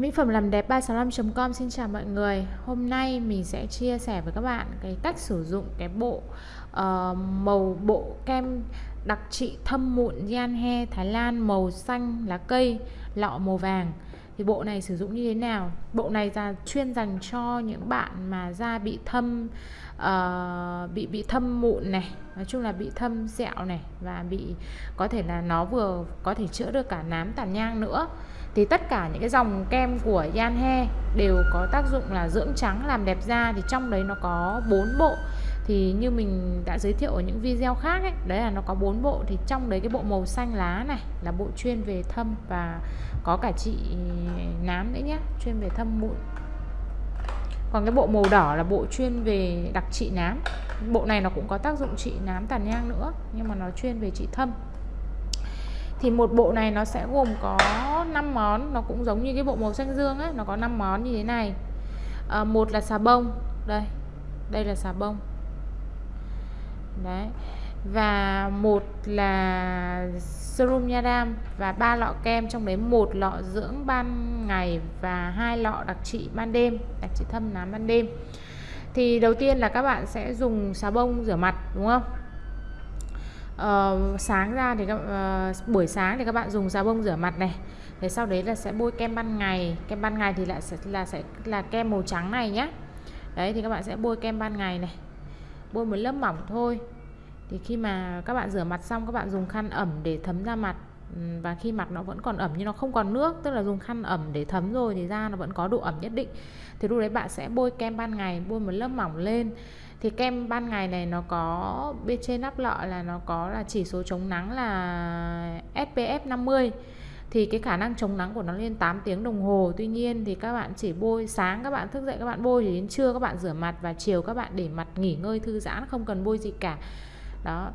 Mỹ phẩm làm đẹp 365.com xin chào mọi người. Hôm nay mình sẽ chia sẻ với các bạn cái cách sử dụng cái bộ uh, màu bộ kem đặc trị thâm mụn Gian He Thái Lan màu xanh lá cây lọ màu vàng thì bộ này sử dụng như thế nào? Bộ này là chuyên dành cho những bạn mà da bị thâm uh, bị bị thâm mụn này nói chung là bị thâm sẹo này và bị có thể là nó vừa có thể chữa được cả nám tàn nhang nữa. Thì tất cả những cái dòng kem của Yanhe đều có tác dụng là dưỡng trắng làm đẹp da. Thì trong đấy nó có bốn bộ thì như mình đã giới thiệu ở những video khác ấy đấy là nó có bốn bộ. Thì trong đấy cái bộ màu xanh lá này là bộ chuyên về thâm và có cả trị ừ, nám nữa nhé chuyên về thâm mụn còn cái bộ màu đỏ là bộ chuyên về đặc trị nám. Bộ này nó cũng có tác dụng trị nám tàn nhang nữa nhưng mà nó chuyên về trị thâm. Thì một bộ này nó sẽ gồm có 5 món nó cũng giống như cái bộ màu xanh dương ấy nó có 5 món như thế này. À, một là xà bông đây đây là xà bông đấy. Và một là serum nha đam và ba lọ kem trong đấy một lọ dưỡng ban ngày và hai lọ đặc trị ban đêm đặc trị thâm nám ban đêm. Thì đầu tiên là các bạn sẽ dùng xà bông rửa mặt đúng không? Uh, sáng ra thì các, uh, buổi sáng thì các bạn dùng xà bông rửa mặt này. Thế sau đấy là sẽ bôi kem ban ngày. Kem ban ngày thì lại sẽ là sẽ là kem màu trắng này nhé đấy thì các bạn sẽ bôi kem ban ngày này bôi một lớp mỏng thôi. Thì khi mà các bạn rửa mặt xong, các bạn dùng khăn ẩm để thấm ra mặt. Ừ, và khi mặt nó vẫn còn ẩm nhưng nó không còn nước, tức là dùng khăn ẩm để thấm rồi thì da nó vẫn có độ ẩm nhất định. Thì lúc đấy bạn sẽ bôi kem ban ngày, bôi một lớp mỏng lên. Thì kem ban ngày này nó có, bên trên nắp lọ là nó có là chỉ số chống nắng là SPF 50 thì cái khả năng chống nắng của nó lên 8 tiếng đồng hồ. Tuy nhiên thì các bạn chỉ bôi, sáng các bạn thức dậy các bạn bôi thì đến trưa các bạn rửa mặt và chiều các bạn để mặt nghỉ ngơi thư giãn, không cần bôi gì cả. Đó.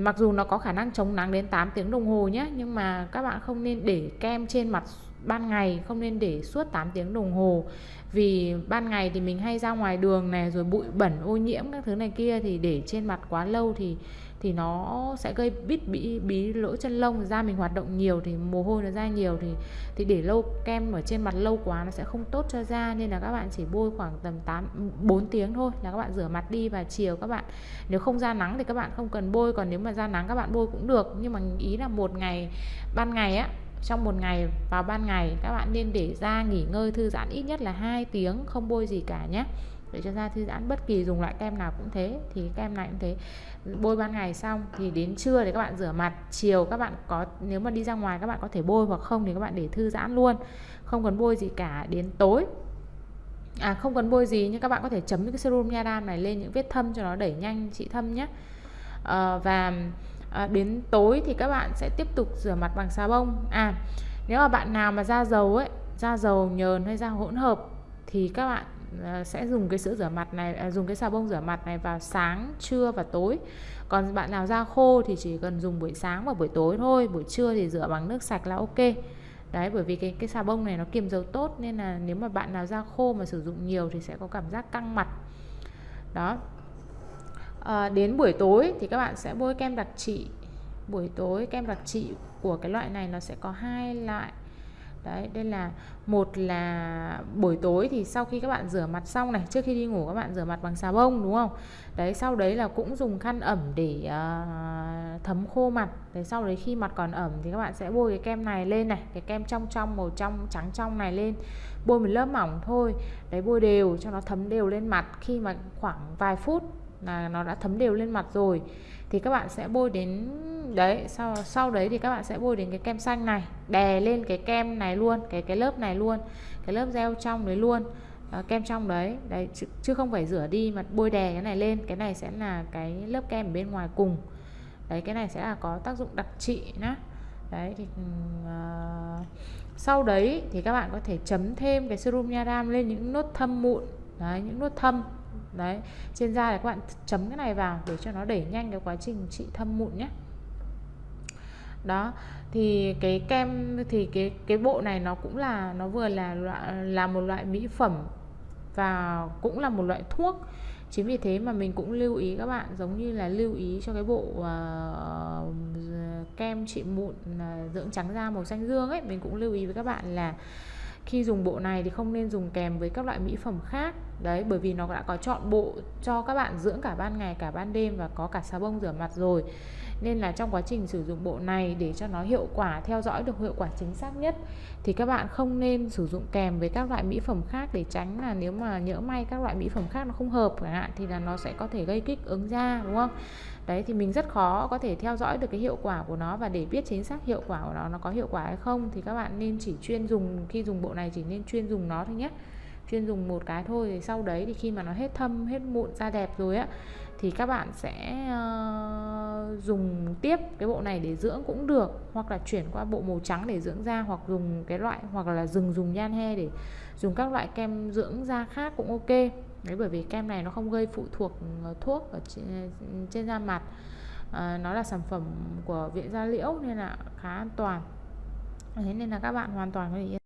Mặc dù nó có khả năng chống nắng đến 8 tiếng đồng hồ nhé nhưng mà các bạn không nên để kem trên mặt ban ngày, không nên để suốt 8 tiếng đồng hồ. Vì ban ngày thì mình hay ra ngoài đường này, rồi bụi bẩn, ô nhiễm các thứ này kia thì để trên mặt quá lâu thì thì nó sẽ gây bít bí bí lỗ chân lông. Da mình hoạt động nhiều thì mồ hôi nó ra nhiều thì thì để lâu, kem ở trên mặt lâu quá nó sẽ không tốt cho da. Nên là các bạn chỉ bôi khoảng tầm 8 4 tiếng thôi là các bạn rửa mặt đi và chiều các bạn. Nếu không ra nắng thì các bạn không cần bôi, còn nếu mà ra nắng các bạn bôi cũng được. Nhưng mà ý là một ngày, ban ngày á, trong một ngày, vào ban ngày các bạn nên để da nghỉ ngơi thư giãn ít nhất là 2 tiếng, không bôi gì cả nhé để cho da thư giãn bất kỳ dùng loại kem nào cũng thế thì kem này cũng thế. Bôi ban ngày xong thì đến trưa thì các bạn rửa mặt chiều các bạn có nếu mà đi ra ngoài các bạn có thể bôi hoặc không thì các bạn để thư giãn luôn. Không cần bôi gì cả đến tối. À không cần bôi gì nhưng các bạn có thể chấm cái serum nha đam này lên những vết thâm cho nó đẩy nhanh trị thâm nhé. À, và à, đến tối thì các bạn sẽ tiếp tục rửa mặt bằng xà bông. À nếu mà bạn nào mà da dầu ấy da dầu nhờn hay da hỗn hợp thì các bạn Ờ, sẽ dùng cái sữa rửa mặt này à, dùng cái xà bông rửa mặt này vào sáng trưa và tối. Còn bạn nào da khô thì chỉ cần dùng buổi sáng và buổi tối thôi buổi trưa thì rửa bằng nước sạch là ok. Đấy bởi vì cái cái xà bông này nó kiềm dầu tốt nên là nếu mà bạn nào da khô mà sử dụng nhiều thì sẽ có cảm giác căng mặt. Đó. À, đến buổi tối thì các bạn sẽ bôi kem đặc trị. Buổi tối kem đặc trị của cái loại này nó sẽ có hai loại đấy đây là một là buổi tối thì sau khi các bạn rửa mặt xong này trước khi đi ngủ các bạn rửa mặt bằng xà bông đúng không? Đấy sau đấy là cũng dùng khăn ẩm để uh, thấm khô mặt. Đấy sau đấy khi mặt còn ẩm thì các bạn sẽ bôi cái kem này lên này cái kem trong trong màu trong trắng trong này lên. Bôi một lớp mỏng thôi. Đấy bôi đều cho nó thấm đều lên mặt. Khi mà khoảng vài phút là nó đã thấm đều lên mặt rồi thì các bạn sẽ bôi đến đấy sau sau đấy thì các bạn sẽ bôi đến cái kem xanh này đè lên cái kem này luôn cái cái lớp này luôn cái lớp gel trong đấy luôn à, kem trong đấy đấy chứ, chứ không phải rửa đi mà bôi đè cái này lên cái này sẽ là cái lớp kem ở bên ngoài cùng đấy cái này sẽ là có tác dụng đặc trị nhá. Đấy thì uh, sau đấy thì các bạn có thể chấm thêm cái serum nha đam lên những nốt thâm mụn đấy những nốt thâm đấy trên da thì các bạn chấm cái này vào để cho nó đẩy nhanh cái quá trình trị thâm mụn nhé. Đó thì cái kem thì cái cái bộ này nó cũng là nó vừa là là một loại mỹ phẩm và cũng là một loại thuốc. Chính vì thế mà mình cũng lưu ý các bạn giống như là lưu ý cho cái bộ uh, kem trị mụn uh, dưỡng trắng da màu xanh dương ấy mình cũng lưu ý với các bạn là khi dùng bộ này thì không nên dùng kèm với các loại mỹ phẩm khác đấy, bởi vì nó đã có chọn bộ cho các bạn dưỡng cả ban ngày, cả ban đêm và có cả xà bông rửa mặt rồi. Nên là trong quá trình sử dụng bộ này để cho nó hiệu quả, theo dõi được hiệu quả chính xác nhất, thì các bạn không nên sử dụng kèm với các loại mỹ phẩm khác để tránh là nếu mà nhỡ may các loại mỹ phẩm khác nó không hợp chẳng hạn thì là nó sẽ có thể gây kích ứng da, đúng không? Đấy, thì mình rất khó có thể theo dõi được cái hiệu quả của nó và để biết chính xác hiệu quả của nó nó có hiệu quả hay không thì các bạn nên chỉ chuyên dùng, khi dùng bộ này chỉ nên chuyên dùng nó thôi nhé chuyên dùng một cái thôi thì sau đấy thì khi mà nó hết thâm hết mụn da đẹp rồi á thì các bạn sẽ uh, dùng tiếp cái bộ này để dưỡng cũng được hoặc là chuyển qua bộ màu trắng để dưỡng da hoặc dùng cái loại hoặc là dừng dùng nhan he để dùng các loại kem dưỡng da khác cũng ok. Đấy bởi vì kem này nó không gây phụ thuộc ờ, thuốc ở trên, ờ, trên da mặt. À, nó là sản phẩm của viện da liễu nên là khá an toàn. Thế nên là các bạn hoàn toàn có thể